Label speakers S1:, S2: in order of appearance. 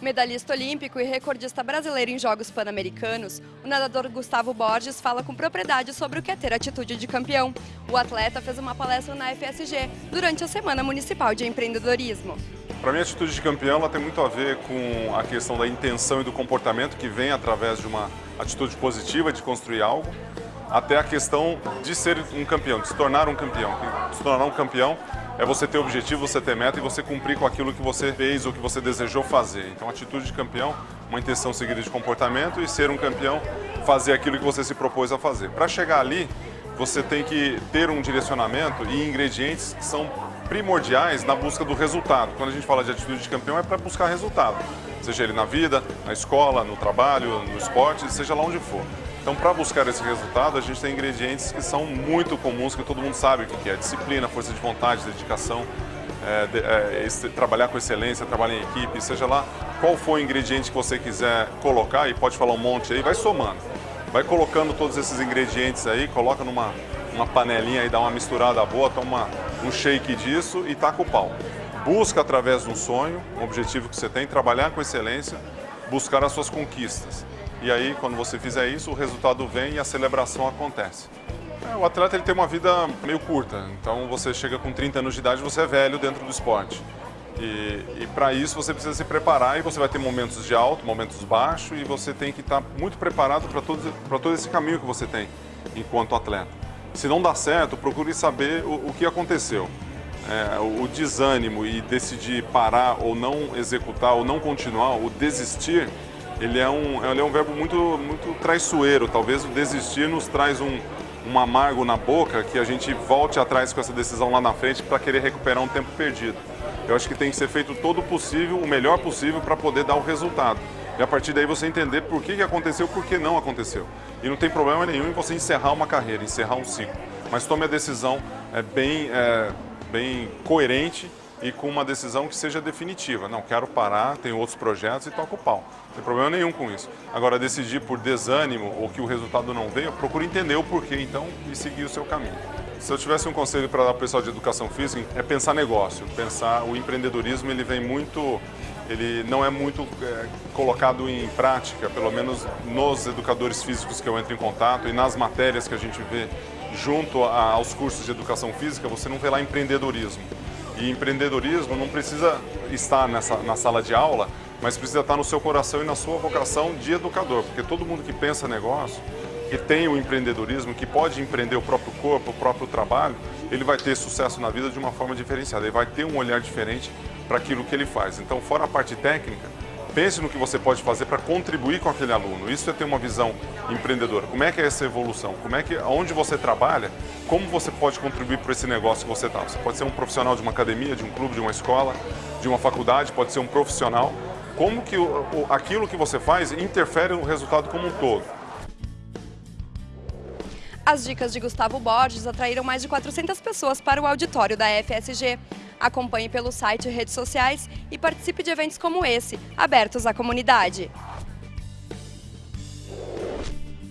S1: Medalhista olímpico e recordista brasileiro em Jogos Pan-Americanos, o nadador Gustavo Borges fala com propriedade sobre o que é ter atitude de campeão. O atleta fez uma palestra na FSG durante a Semana Municipal de Empreendedorismo.
S2: Para mim, a atitude de campeão ela tem muito a ver com a questão da intenção e do comportamento que vem através de uma atitude positiva de construir algo, até a questão de ser um campeão, de se tornar um campeão. Se tornar um campeão é você ter objetivo, você ter meta e você cumprir com aquilo que você fez ou que você desejou fazer. Então, atitude de campeão, uma intenção seguida de comportamento e ser um campeão, fazer aquilo que você se propôs a fazer. Para chegar ali, você tem que ter um direcionamento e ingredientes que são primordiais na busca do resultado. Quando a gente fala de atitude de campeão, é para buscar resultado. Seja ele na vida, na escola, no trabalho, no esporte, seja lá onde for. Então, para buscar esse resultado, a gente tem ingredientes que são muito comuns, que todo mundo sabe o que é. Disciplina, força de vontade, dedicação, é, de, é, esse, trabalhar com excelência, trabalhar em equipe, seja lá qual for o ingrediente que você quiser colocar, e pode falar um monte aí, vai somando. Vai colocando todos esses ingredientes aí, coloca numa uma panelinha e dá uma misturada boa, toma um shake disso e taca o pau. Busca através de um sonho, um objetivo que você tem, trabalhar com excelência, buscar as suas conquistas. E aí, quando você fizer isso, o resultado vem e a celebração acontece. É, o atleta ele tem uma vida meio curta, então você chega com 30 anos de idade, você é velho dentro do esporte. E, e para isso você precisa se preparar e você vai ter momentos de alto, momentos baixos e você tem que estar muito preparado para todo, todo esse caminho que você tem enquanto atleta. Se não dá certo, procure saber o, o que aconteceu. É, o desânimo e decidir parar ou não executar ou não continuar, o desistir, ele é um, ele é um verbo muito, muito traiçoeiro. Talvez o desistir nos traz um, um amargo na boca que a gente volte atrás com essa decisão lá na frente para querer recuperar um tempo perdido. Eu acho que tem que ser feito todo o possível, o melhor possível para poder dar o resultado. E a partir daí você entender por que, aconteceu, por que não aconteceu. E não tem problema nenhum em você encerrar uma carreira, encerrar um ciclo. Mas tome a decisão é, bem, é, bem coerente e com uma decisão que seja definitiva. Não, quero parar, tenho outros projetos e toco o pau. Não tem problema nenhum com isso. Agora, decidir por desânimo ou que o resultado não veio, procure entender o porquê, então, e seguir o seu caminho. Se eu tivesse um conselho para dar para o pessoal de educação física, é pensar negócio, pensar o empreendedorismo, ele vem muito, ele não é muito é, colocado em prática, pelo menos nos educadores físicos que eu entro em contato e nas matérias que a gente vê junto a, aos cursos de educação física, você não vê lá empreendedorismo. E empreendedorismo não precisa estar nessa, na sala de aula, mas precisa estar no seu coração e na sua vocação de educador, porque todo mundo que pensa negócio, que tem o empreendedorismo, que pode empreender o próprio corpo, o próprio trabalho, ele vai ter sucesso na vida de uma forma diferenciada, ele vai ter um olhar diferente para aquilo que ele faz. Então, fora a parte técnica, pense no que você pode fazer para contribuir com aquele aluno. Isso é ter uma visão empreendedora. Como é que é essa evolução? Como é que, onde você trabalha, como você pode contribuir para esse negócio que você está? Você pode ser um profissional de uma academia, de um clube, de uma escola, de uma faculdade, pode ser um profissional. Como que aquilo que você faz interfere no resultado como um todo?
S1: As dicas de Gustavo Borges atraíram mais de 400 pessoas para o auditório da FSG. Acompanhe pelo site e redes sociais e participe de eventos como esse, abertos à comunidade.